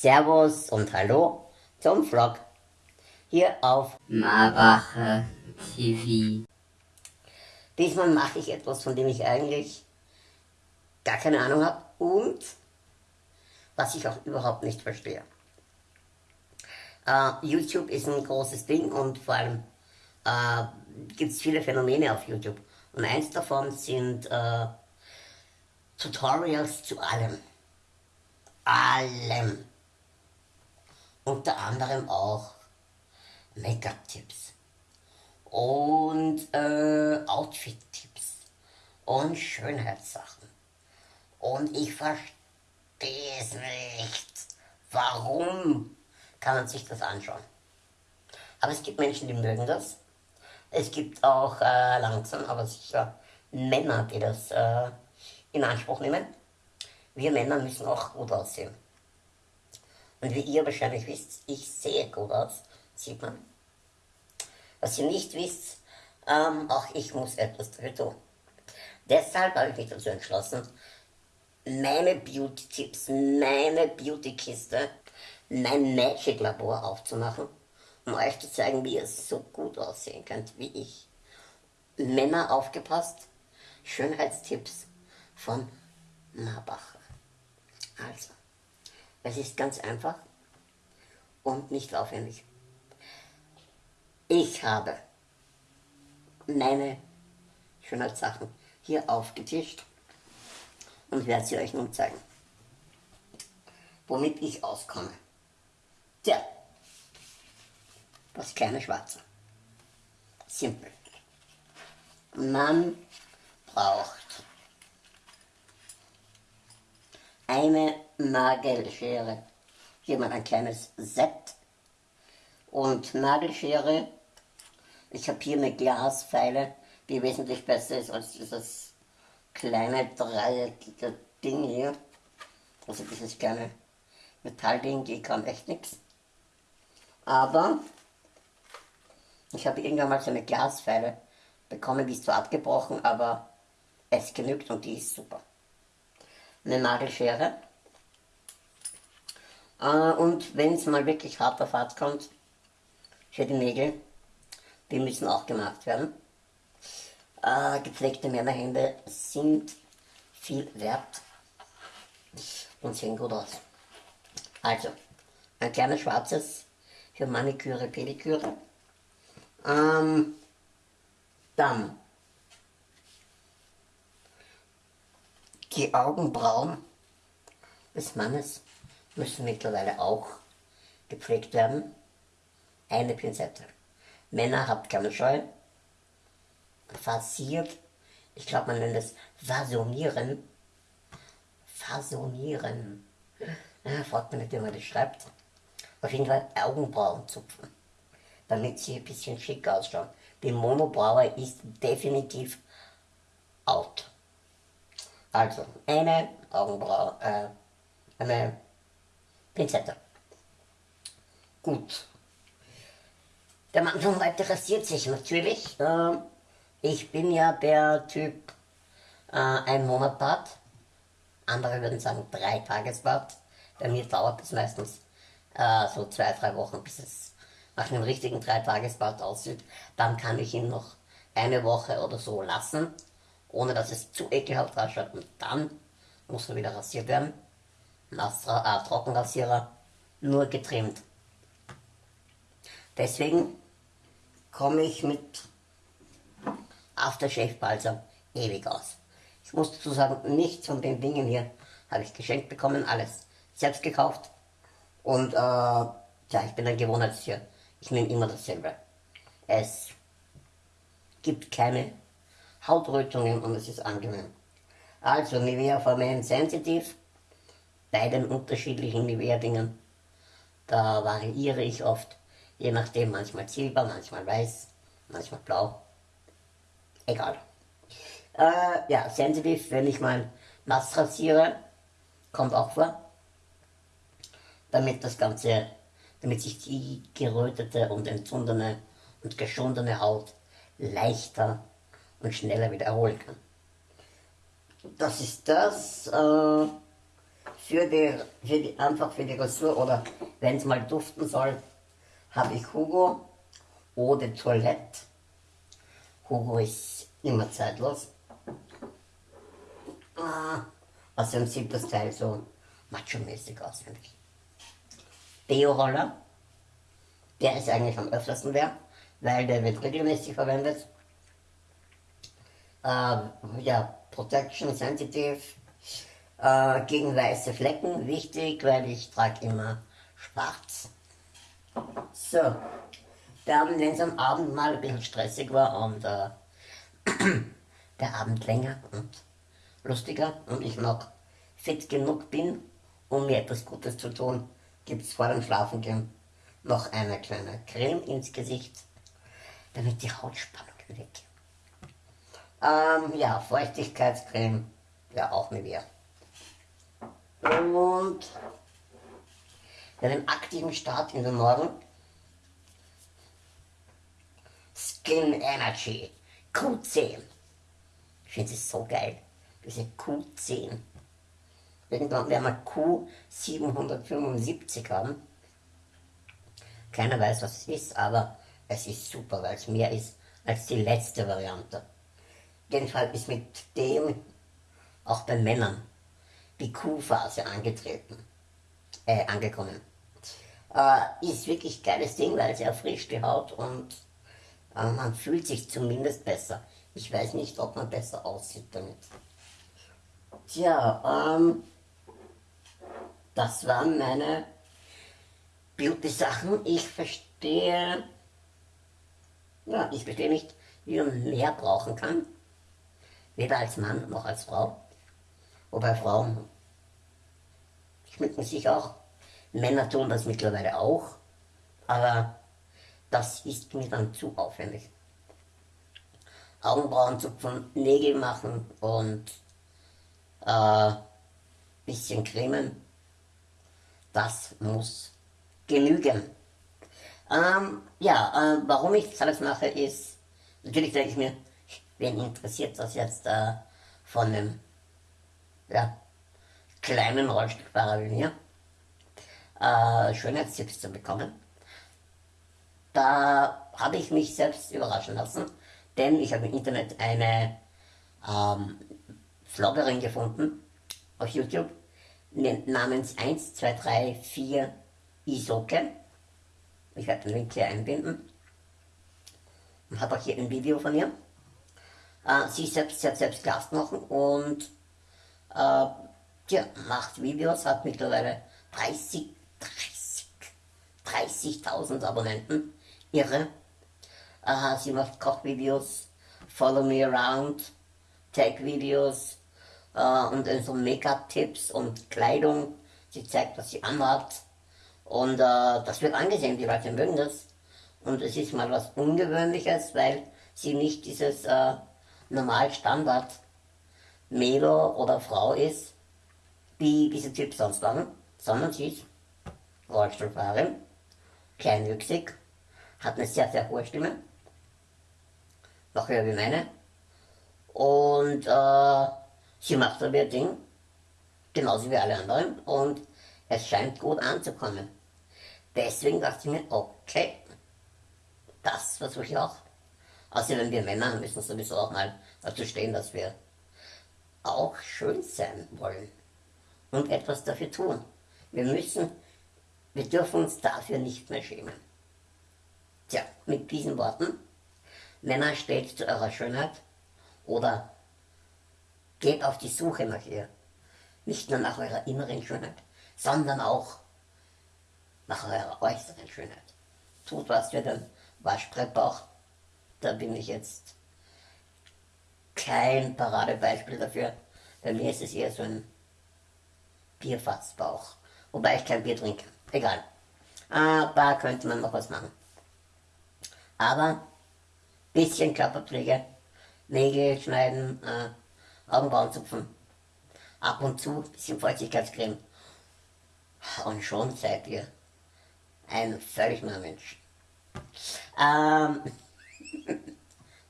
Servus und Hallo zum Vlog hier auf Marbacher TV. Diesmal mache ich etwas, von dem ich eigentlich gar keine Ahnung habe und was ich auch überhaupt nicht verstehe. Uh, YouTube ist ein großes Ding und vor allem uh, gibt es viele Phänomene auf YouTube. Und eins davon sind uh, Tutorials zu allem. Allem. Unter anderem auch Make-up-Tipps und äh, Outfit-Tipps und Schönheitssachen. Und ich verstehe es nicht. Warum kann man sich das anschauen? Aber es gibt Menschen, die mögen das. Es gibt auch äh, langsam, aber sicher Männer, die das äh, in Anspruch nehmen. Wir Männer müssen auch gut aussehen. Und wie ihr wahrscheinlich wisst, ich sehe gut aus, sieht man. Was ihr nicht wisst, ähm, auch ich muss etwas dafür tun. Deshalb habe ich mich dazu entschlossen, meine Beauty-Tipps, meine Beauty-Kiste, mein Magic-Labor aufzumachen, um euch zu zeigen, wie ihr so gut aussehen könnt wie ich. Männer aufgepasst, Schönheitstipps von Marbacher. Also, es ist ganz einfach und nicht aufwendig. Ich habe meine Schönheitssachen hier aufgetischt und werde sie euch nun zeigen, womit ich auskomme. Tja, das kleine Schwarze. Simpel. Man braucht eine Nagelschere. Hier mal ein kleines Set. Und Nagelschere, ich habe hier eine Glasfeile, die wesentlich besser ist als dieses kleine dreieckige Ding hier. Also dieses kleine Metallding, die kann echt nichts. Aber ich habe irgendwann mal so eine Glasfeile bekommen, die ist zwar abgebrochen, aber es genügt und die ist super eine Nagelschere. Äh, und wenn es mal wirklich hart auf hart kommt, für die Nägel, die müssen auch gemacht werden. Äh, gepflegte Männerhände sind viel wert und sehen gut aus. Also, ein kleines schwarzes für Maniküre, Pediküre. Ähm, dann Die Augenbrauen des Mannes müssen mittlerweile auch gepflegt werden. Eine Pinzette. Männer habt keine Scheu. Fasiert. Ich glaube, man nennt es Fasonieren. Fasonieren. Ja, fragt man nicht, wie man das schreibt. Auf jeden Fall Augenbrauen zupfen. Damit sie ein bisschen schick ausschauen. Die Monobraue ist definitiv out. Also, eine Augenbraue, äh, eine Pinzette. Gut. Der Mann von heute rasiert sich natürlich. Äh, ich bin ja der Typ äh, ein Monat Bad. Andere würden sagen drei Tagesbad. Bei mir dauert es meistens äh, so zwei, drei Wochen, bis es nach einem richtigen drei Tagesbad aussieht. Dann kann ich ihn noch eine Woche oder so lassen ohne dass es zu ekelhaft ausschaut. Und dann muss er wieder rasiert werden. Nastra, äh, Trockenrasierer, nur getrimmt. Deswegen komme ich mit Aftershave Balsam ewig aus. Ich muss dazu sagen, nichts von den Dingen hier habe ich geschenkt bekommen, alles selbst gekauft. Und äh, ja, ich bin ein Gewohnheitstier. Ich nehme immer dasselbe. Es gibt keine Hautrötungen und es ist angenehm. Also Nivea for Men Sensitive, bei den unterschiedlichen Nivea-Dingen, da variiere ich oft, je nachdem, manchmal silber, manchmal weiß, manchmal blau, egal. Äh, ja, Sensitive, wenn ich mal nass rasiere, kommt auch vor, damit das Ganze, damit sich die gerötete und entzündene und geschundene Haut leichter und schneller wieder erholen kann. Das ist das. Äh, für die, für die, einfach für die Rasur oder wenn es mal duften soll, habe ich Hugo Eau de Toilette. Hugo ist immer zeitlos. Ah, außerdem sieht das Teil so macho-mäßig aus, finde ich. Deo-Roller, der ist eigentlich am öftersten der, weil der wird regelmäßig verwendet. Äh, ja, Protection Sensitive, äh, gegen weiße Flecken, wichtig, weil ich trage immer schwarz. So, dann, wenn es am Abend mal ein bisschen stressig war und äh, der Abend länger und lustiger und ich noch fit genug bin, um mir etwas Gutes zu tun, gibt es vor dem Schlafengehen noch eine kleine Creme ins Gesicht, damit die Hautspannung weg. Ähm, ja, Feuchtigkeitscreme, ja auch mit mir. Und bei dem aktiven Start in den Morgen Skin Energy Q10. Ich finde es so geil, diese Q10. Irgendwann werden wir Q775 haben. Keiner weiß, was es ist, aber es ist super, weil es mehr ist als die letzte Variante. Jedenfalls ist mit dem auch bei Männern die Q-Phase angetreten, äh, angekommen. Äh, ist wirklich geiles Ding, weil es erfrischt die Haut und äh, man fühlt sich zumindest besser. Ich weiß nicht, ob man besser aussieht damit. Tja, ähm, das waren meine Beauty-Sachen. Ich verstehe, ja, ich verstehe nicht, wie man mehr brauchen kann. Weder als Mann noch als Frau. Wobei Frauen schmücken sich auch. Männer tun das mittlerweile auch. Aber das ist mir dann zu aufwendig. Augenbrauen zupfen, Nägel machen und äh, bisschen cremen. Das muss genügen. Ähm, ja, äh, warum ich das alles mache, ist, natürlich denke ich mir, wen interessiert das jetzt äh, von einem ja, kleinen Rollstuhlfahrer wie mir, äh, Schönheitstipps zu bekommen. Da habe ich mich selbst überraschen lassen, denn ich habe im Internet eine ähm, Vloggerin gefunden auf YouTube namens 1234 Isoke. Ich werde den Link hier einbinden. Und habe auch hier ein Video von ihr. Äh, sie selbst, sie hat selbst Glas machen und äh, ja, macht Videos, hat mittlerweile 30, 30, 30.000 Abonnenten. Irre. Äh, sie macht Kochvideos, Follow Me Around, Tag-Videos äh, und so Make-up-Tipps und Kleidung. Sie zeigt, was sie anhat. Und äh, das wird angesehen, die Leute mögen das. Und es ist mal was Ungewöhnliches, weil sie nicht dieses äh, normal Standard Mädel oder Frau ist, die diese Typ sonst machen, sondern sie ist Rollstuhlfahrerin, kleinwüchsig, hat eine sehr, sehr hohe Stimme, noch höher wie meine, und äh, sie macht aber ihr Ding, genauso wie alle anderen, und es scheint gut anzukommen. Deswegen dachte ich mir, okay, das versuche ich auch. Außerdem wir Männer müssen sowieso auch mal dazu stehen, dass wir auch schön sein wollen und etwas dafür tun. Wir müssen, wir dürfen uns dafür nicht mehr schämen. Tja, mit diesen Worten, Männer steht zu eurer Schönheit oder geht auf die Suche nach ihr. Nicht nur nach eurer inneren Schönheit, sondern auch nach eurer äußeren Schönheit. Tut was für den Waschbrettbauch. Da bin ich jetzt kein Paradebeispiel dafür. Bei mir ist es eher so ein Bierfassbauch. Wobei ich kein Bier trinke. Egal. Aber könnte man noch was machen. Aber bisschen Körperpflege, Nägel schneiden, äh, Augenbrauen zupfen, ab und zu bisschen Feuchtigkeitscreme. Und schon seid ihr ein völlig neuer Mensch. Ähm,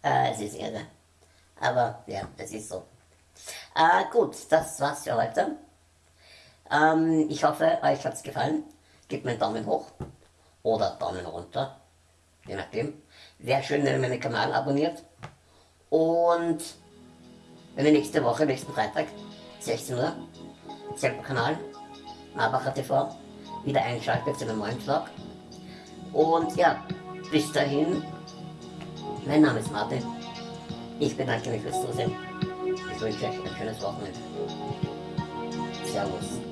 äh, es ist irre. Aber ja, es ist so. Äh, gut, das war's für heute. Ähm, ich hoffe, euch hat es gefallen. Gebt mir einen Daumen hoch oder Daumen runter, je nachdem. Wäre schön, wenn ihr meinen Kanal abonniert. Und wenn ihr nächste Woche, nächsten Freitag, 16 Uhr, selber Kanal, Marbacher TV, wieder einschaltet zu einem neuen Vlog. Und ja, bis dahin, mein Name ist Martin. Ich bedanke mich fürs Zusehen. Ich wünsche euch ein schönes Wochenende. Servus.